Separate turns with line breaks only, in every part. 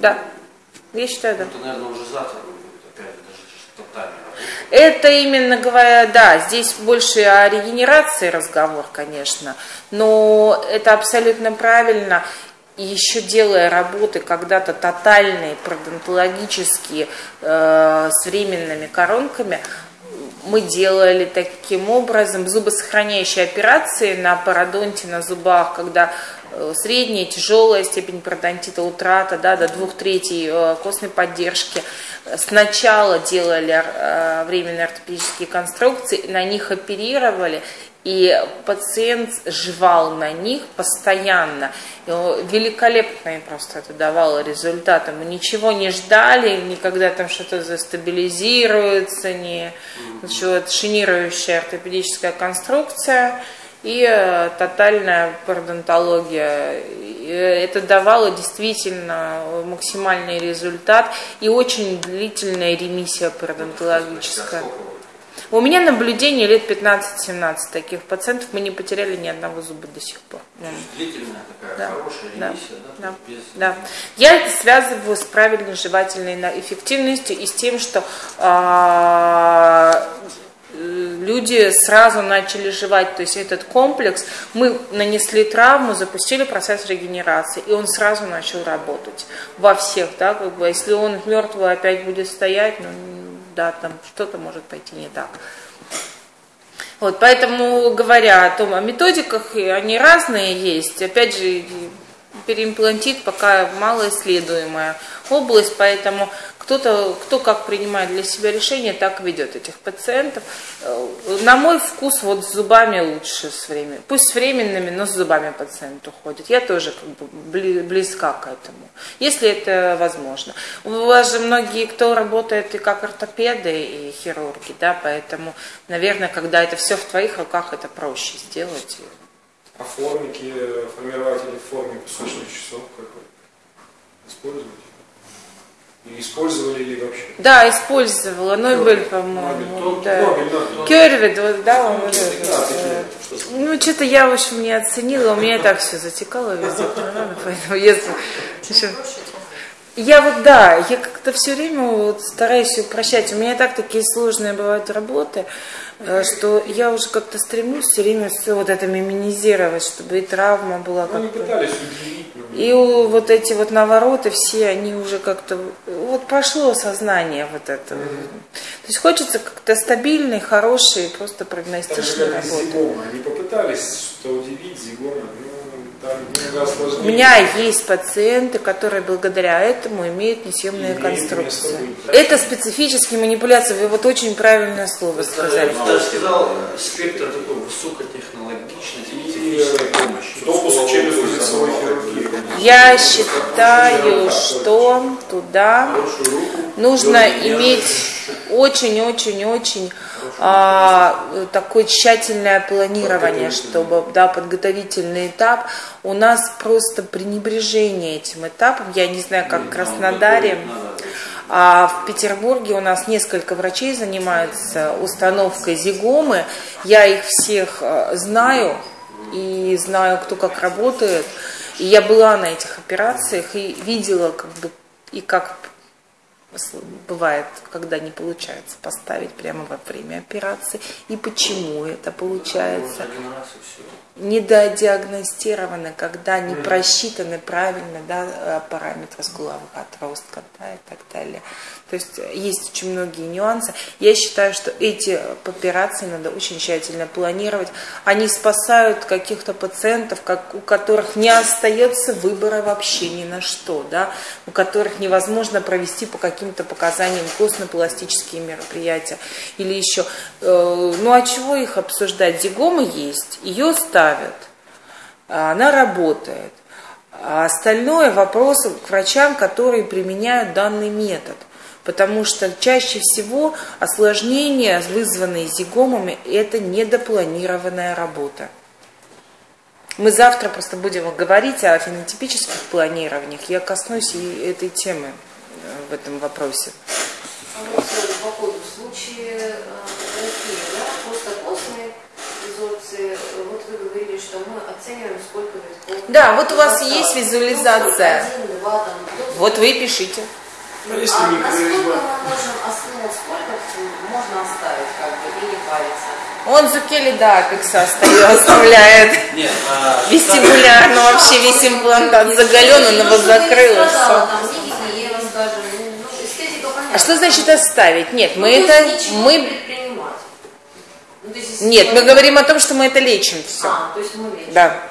Да. Я считаю, да.
Это, наверное, уже завтра будет, опять даже тотальный
Это именно говоря, да, здесь больше о регенерации разговор, конечно, но это абсолютно правильно. И еще делая работы когда-то тотальные, пародонтологические, э, с временными коронками, мы делали таким образом зубосохраняющие операции на пародонте, на зубах, когда средняя, тяжелая степень пародонтита, утрата да, до двух третей э, костной поддержки. Сначала делали э, временные ортопедические конструкции, на них оперировали, и пациент жевал на них постоянно. И великолепно им просто это давало результаты. Мы ничего не ждали, никогда там что-то застабилизируется, не ничего, шинирующая ортопедическая конструкция и э, тотальная пародонтология. Это давало действительно максимальный результат и очень длительная ремиссия пародонтологическая. У меня наблюдение лет 15-17 таких пациентов, мы не потеряли ни одного зуба до сих пор.
Длительная такая да. хорошая ремиссия,
да? Да. Без... да. Я это связываю с правильной жевательной эффективностью и с тем, что а, люди сразу начали жевать, то есть этот комплекс, мы нанесли травму, запустили процесс регенерации, и он сразу начал работать во всех, да, как бы, если он мертвый опять будет стоять, ну, да, там что-то может пойти не так. Вот, поэтому, говоря о том, о методиках, они разные есть. Опять же, переимплантит пока малоисследуемая область, поэтому кто-то, кто как принимает для себя решение, так ведет этих пациентов. Э, на мой вкус вот с зубами лучше с временем. Пусть с временными, но с зубами пациент уходит. Я тоже как бы близка к этому, если это возможно. У вас же многие, кто работает и как ортопеды, и хирурги, да, поэтому, наверное, когда это все в твоих руках, это проще сделать.
А формики, формирователи в форме песочных часов как вы используете? Использовали ли вообще?
Да, использовала. Нобель, по-моему. Да. Кервид, вот, да, он вот это. Ну, что-то я, в общем, не оценила. У меня и так все затекало везде. Поэтому если... Я вот, да, я как-то все время вот стараюсь упрощать. У меня и так такие сложные бывают работы, э, что я уже как-то стремлюсь все время все вот это миминизировать, чтобы и травма была
как-то... Ну, пытались удивить
и вот эти вот навороты все, они уже как-то, вот прошло сознание вот это. Mm-hmm. То есть хочется как-то стабильной, хорошей, просто прогностичной работы.
Они попытались что-то удивить зигома,
у меня есть пациенты, которые благодаря этому имеют несъемные конструкции. Это специфические манипуляции. Вы вот очень правильное слово сказали.
Я сказал, спектр такой высокотехнологичный, технической помощи.
Допуск через лицевой хирургии.
Я считаю, что туда нужно иметь очень-очень-очень а, такое тщательное планирование, чтобы, да, подготовительный этап. У нас просто пренебрежение этим этапом. Я не знаю, как в Краснодаре. А в Петербурге у нас несколько врачей занимаются установкой зигомы. Я их всех а, знаю и знаю, кто как работает. И я была на этих операциях и видела, как бы, и как бывает, когда не получается поставить прямо во время операции, и почему это получается недодиагностированы, когда не просчитаны правильно да, э, параметры скуловых отростка да, и так далее. То есть есть очень многие нюансы. Я считаю, что эти операции надо очень тщательно планировать. Они спасают каких-то пациентов, как, у которых не остается выбора вообще ни на что, да, у которых невозможно провести по каким-то показаниям костно-пластические мероприятия или еще. Э, ну а чего их обсуждать? Дигома есть, ее ставят, она работает. А остальное вопрос к врачам, которые применяют данный метод потому что чаще всего осложнения, вызванные зигомами, это недопланированная работа. Мы завтра просто будем говорить о фенотипических планированиях. Я коснусь и этой темы э, в этом вопросе.
А вот по ходу в случае терапии, э, да, вот вы говорили, что мы оцениваем, сколько витков.
Да, вот у вас есть визуализация.
Один, два, там,
Вот вы и пишите.
Ну, если
а насколько мы можем основу, сколько можно оставить, как бы, и не париться?
Он Зукели апекса остается- оставляет.
Нет, а,
Вестибулярно вообще весь имплантат заголен, он его закрыл.
ну.
А что значит оставить? Нет,
Ну,
мы это... Мы...
Ну, есть,
Нет, мы говорим о том, что мы это лечим все.
А, то есть мы лечим.
Да.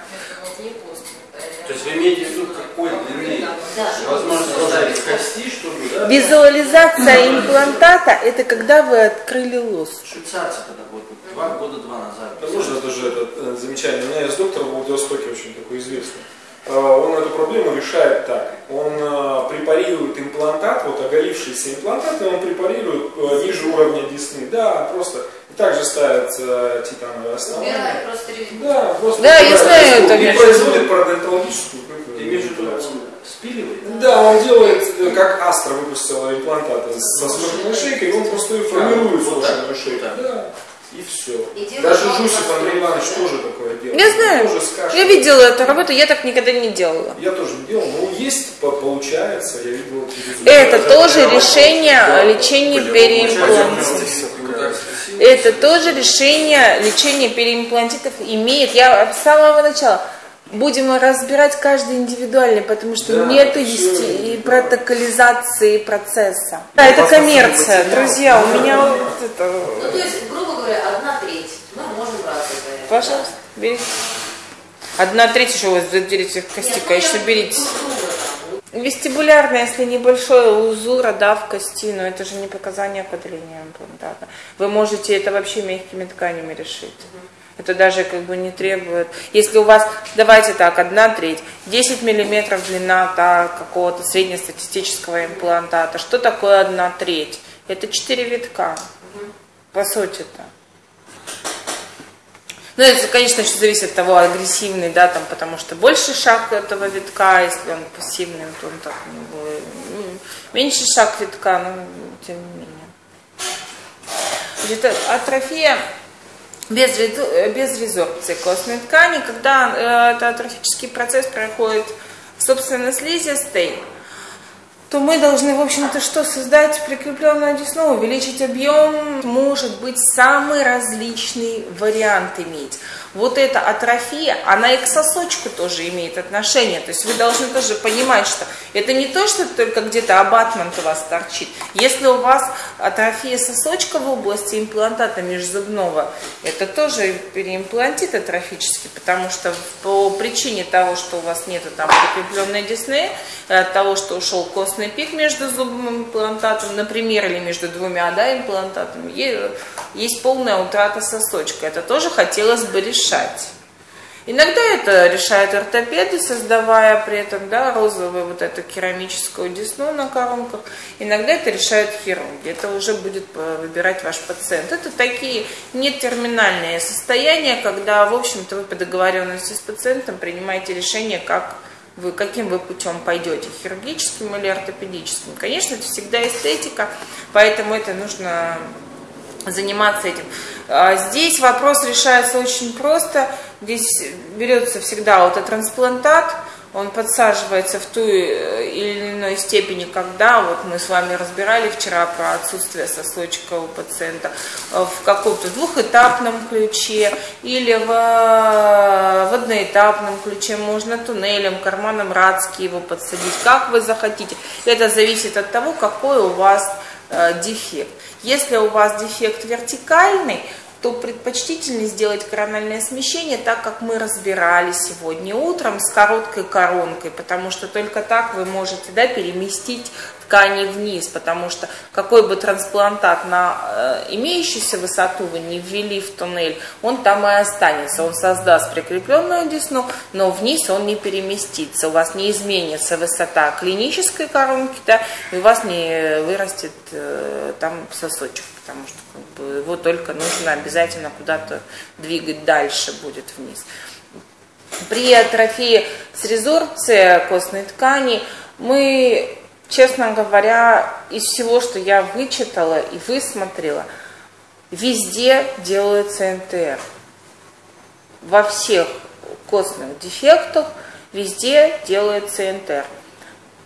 То есть вы имеете в виду какой длины?
Да.
Возможность оставить кости, чтобы, да?
Визуализация имплантата – это когда вы открыли лос.
Швейцарцы когда вот два года два назад.
Возможно, даже это э, замечание. У меня есть доктор в Владивостоке очень такой известный. Э, Он эту проблему решает так. Он э, препарирует имплантат, вот оголившийся имплантат, и он препарирует э, ниже уровня десны. Да, просто. Также ставится титановое основание.
Убирает просто резину.
Да, просто
Да, я знаю это,
И производит парадонтологическую
спиливает?
Да, он делает, э, как Астра выпустила имплантаты со смертной шейкой, и он просто ее формирует
вот
шейку.
вот так.
Да. И все.
И
Даже Жусев Андрей Иванович
да?
тоже такое делает.
Я
Он
знаю.
тоже.
Я видела эту работу, я так никогда не делала.
Я тоже не делал, но есть, по- получается, я видел результаты.
Это тоже решение
Да.
лечения переимплантитов. Это тоже решение лечения переимплантитов имеет. Я с самого начала будем разбирать каждый индивидуально, потому что
Да,
есте- и протоколизации процесса. Да, это коммерция, друзья. У меня вот это.
Ну, то есть, грубо говоря, одна треть. Мы можем это.
Пожалуйста, берите. Одна треть еще у вас берите кости,
Нет, ну,
конечно,
я
берите. Вестибулярно, если небольшой узура, да, в кости, но это же не показание определения имплантата. Вы можете это вообще мягкими тканями решить. Это даже как бы не требует. Если у вас, давайте так, одна треть, 10 миллиметров длина да, какого-то среднестатистического имплантата. Что такое одна треть? Это 4 витка. По сути-то. Ну, это, конечно, еще зависит от того, агрессивный, да, там, потому что больше шаг этого витка, если он пассивный, то он так. М, Меньше шаг витка, но тем не менее. Значит, атрофия без, без резорбции костной ткани, когда э, это атрофический процесс проходит, собственно, слизистой, то мы должны, в общем-то, что создать прикрепленную десну, увеличить объем, может быть, самый различный вариант иметь. Вот эта атрофия, она и к сосочку тоже имеет отношение. То есть вы должны тоже понимать, что это не то, что только где-то абатмент у вас торчит. Если у вас атрофия сосочка в области имплантата межзубного, это тоже переимплантит атрофический, потому что по причине того, что у вас нет там прикрепленной десны, от того, что ушел костный пик между зубным имплантатом, например, или между двумя да, имплантатами, есть полная утрата сосочка. Это тоже хотелось бы решать. Иногда это решают ортопеды, создавая при этом да, розовую вот эту керамическую десну на коронках. Иногда это решают хирурги. Это уже будет э, выбирать ваш пациент. Это такие нетерминальные состояния, когда, в общем-то, вы по договоренности с пациентом принимаете решение, как вы, каким вы путем пойдете, хирургическим или ортопедическим. Конечно, это всегда эстетика, поэтому это нужно заниматься этим. А Здесь вопрос решается очень просто. Здесь берется всегда аутотрансплантат, он подсаживается в ту э, или иной степени, когда, вот мы с вами разбирали вчера про отсутствие сосочка у пациента, э, в каком-то двухэтапном ключе или в, в одноэтапном ключе, можно туннелем, карманом Радски его подсадить, как вы захотите. Это зависит от того, какой у вас э, дефект. Если у вас дефект вертикальный, то предпочтительнее сделать корональное смещение, так как мы разбирали сегодня утром с короткой коронкой, потому что только так вы можете да, переместить ткани вниз, потому что какой бы трансплантат на э, имеющуюся высоту вы не ввели в туннель, он там и останется, он создаст прикрепленную десну, но вниз он не переместится, у вас не изменится высота клинической коронки, да, и у вас не вырастет э, там сосочек, потому что как бы, его только нужно обязательно куда-то двигать дальше будет вниз. При атрофии с резорбцией костной ткани мы, честно говоря, из всего, что я вычитала и высмотрела, везде делается НТР. Во всех костных дефектах везде делается НТР.